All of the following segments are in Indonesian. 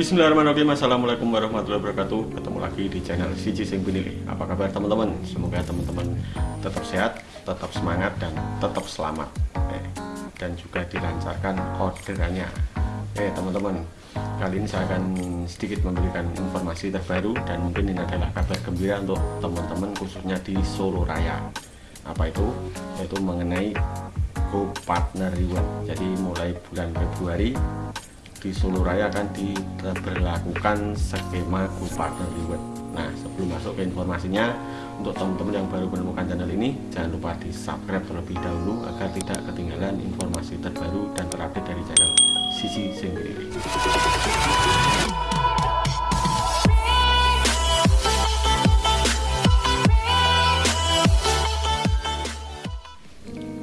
Bismillahirrahmanirrahim. Assalamualaikum warahmatullahi wabarakatuh. Ketemu lagi di channel Siji Sing Binili Apa kabar teman-teman? Semoga teman-teman tetap sehat, tetap semangat, dan tetap selamat. Eh, Dan juga dilancarkan orderannya. Eh teman-teman Kali ini saya akan sedikit memberikan informasi terbaru Dan mungkin ini adalah kabar gembira untuk teman-teman khususnya di Solo Raya. Apa itu? Yaitu mengenai Go Partner Reward Jadi mulai bulan Februari di Solo Raya akan diberlakukan skema Go Partner Reward. Nah, sebelum masuk ke informasinya, untuk teman-teman yang baru menemukan channel ini, jangan lupa di subscribe terlebih dahulu agar tidak ketinggalan informasi terbaru dan terupdate dari channel Sisi Sendiri.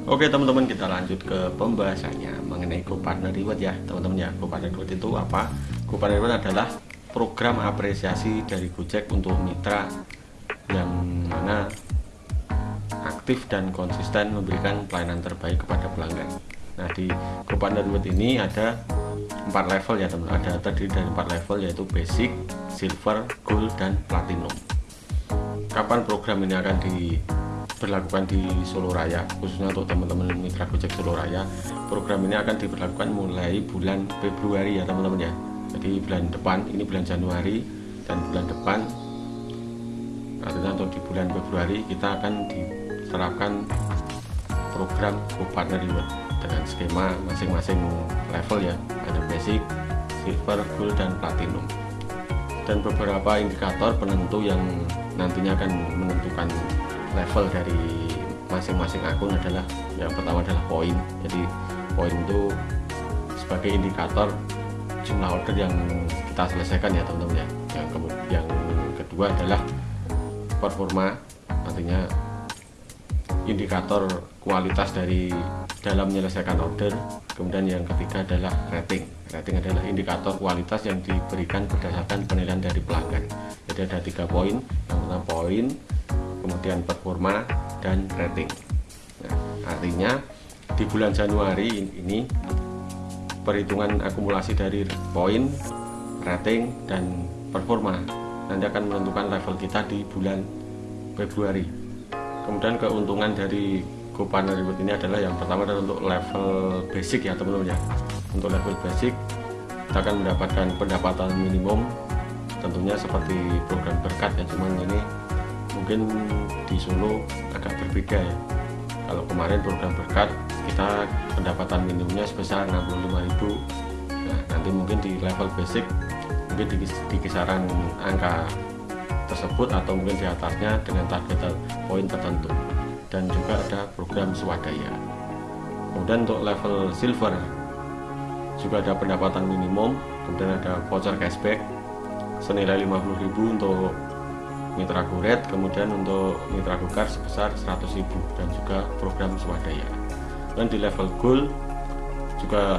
Oke teman-teman kita lanjut ke pembahasannya mengenai GoPartner Reward ya teman-teman ya. GoPartner Reward itu apa? GoPartner Reward adalah program apresiasi dari Gojek untuk mitra yang mana aktif dan konsisten memberikan pelayanan terbaik kepada pelanggan. Nah di GoPartner Reward ini ada empat level ya teman ada terdiri dari empat level yaitu basic, silver, gold, dan platinum. Kapan program ini akan di berlakukan di Solo Raya khususnya untuk teman-teman mitra Gojek Solo Raya. Program ini akan diberlakukan mulai bulan Februari ya teman-teman ya. Jadi bulan depan ini bulan Januari dan bulan depan artinya untuk di bulan Februari kita akan diterapkan program Go Partner Reward dengan skema masing-masing level ya. Ada basic, silver, gold, dan platinum. Dan beberapa indikator penentu yang nantinya akan menentukan level dari masing-masing akun adalah yang pertama adalah poin. Jadi poin itu sebagai indikator jumlah order yang kita selesaikan ya teman-teman ya. Yang yang kedua adalah performa artinya indikator kualitas dari dalam menyelesaikan order. Kemudian yang ketiga adalah rating. Rating adalah indikator kualitas yang diberikan berdasarkan penilaian dari pelanggan. Jadi ada tiga poin. Yang pertama poin kemudian performa dan rating. Nah, artinya di bulan Januari ini perhitungan akumulasi dari poin rating dan performa nanti akan menentukan level kita di bulan Februari. Kemudian keuntungan dari GoPartner Reward ini adalah yang pertama adalah untuk level basic ya teman-teman ya. Untuk level basic kita akan mendapatkan pendapatan minimum tentunya seperti program berkat ya cuman ini mungkin di Solo agak berbeda ya. Kalau kemarin program berkat kita pendapatan minimumnya sebesar 65.000 nah nanti mungkin di level basic mungkin di, di kisaran angka tersebut atau mungkin di atasnya dengan target poin tertentu. Dan juga ada program swadaya. Kemudian untuk level silver juga ada pendapatan minimum kemudian ada voucher cashback senilai 50.000 untuk mitra Goret kemudian untuk mitra Gokar sebesar 100.000 dan juga program swadaya. Dan di level gold juga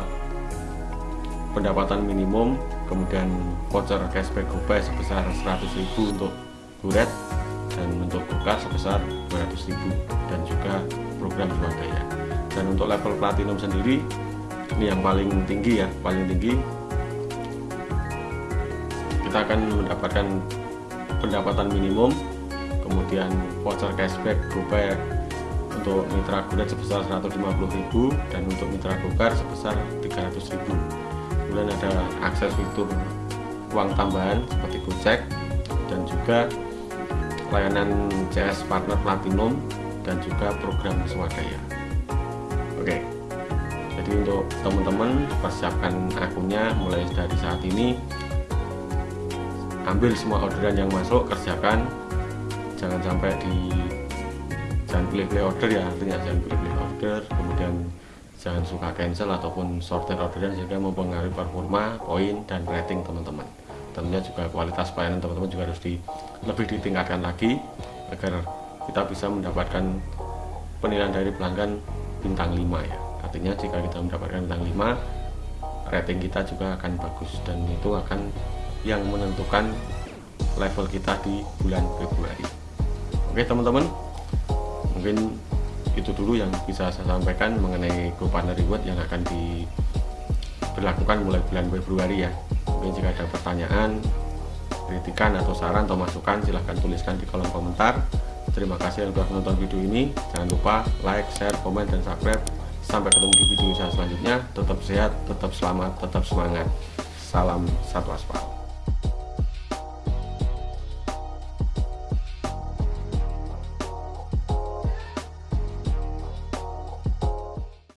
pendapatan minimum kemudian voucher cashback GoPay sebesar 100.000 untuk Goret dan untuk Gokar sebesar 200.000 dan juga program swadaya. Dan untuk level platinum sendiri ini yang paling tinggi ya paling tinggi. Kita akan mendapatkan pendapatan minimum kemudian voucher cashback GoPay untuk mitra Gonet sebesar 150.000 dan untuk mitra Gokar sebesar 300.000 kemudian ada akses fitur uang tambahan seperti Gojek dan juga layanan CS Partner Platinum dan juga program swadaya. Oke jadi untuk teman-teman persiapkan akunnya mulai dari saat ini ambil semua orderan yang masuk kerjakan. Jangan sampai di jangan pilih-pilih order ya artinya jangan pilih-pilih order kemudian jangan suka cancel ataupun sortir orderan sehingga mempengaruhi performa poin dan rating teman-teman. Tentunya juga kualitas pelayanan teman-teman juga harus di, lebih ditingkatkan lagi agar kita bisa mendapatkan penilaian dari pelanggan bintang 5 ya. Artinya jika kita mendapatkan bintang 5 rating kita juga akan bagus dan itu akan yang menentukan level kita di bulan Februari. Oke teman-teman. Mungkin itu dulu yang bisa saya sampaikan mengenai GoPartner Reward yang akan diberlakukan mulai bulan Februari ya. Mungkin jika ada pertanyaan kritikan atau saran atau masukan silahkan tuliskan di kolom komentar. Terima kasih yang sudah menonton video ini. Jangan lupa like share komen dan subscribe. Sampai ketemu di video saya selanjutnya. Tetap sehat tetap selamat tetap semangat. Salam satu aspal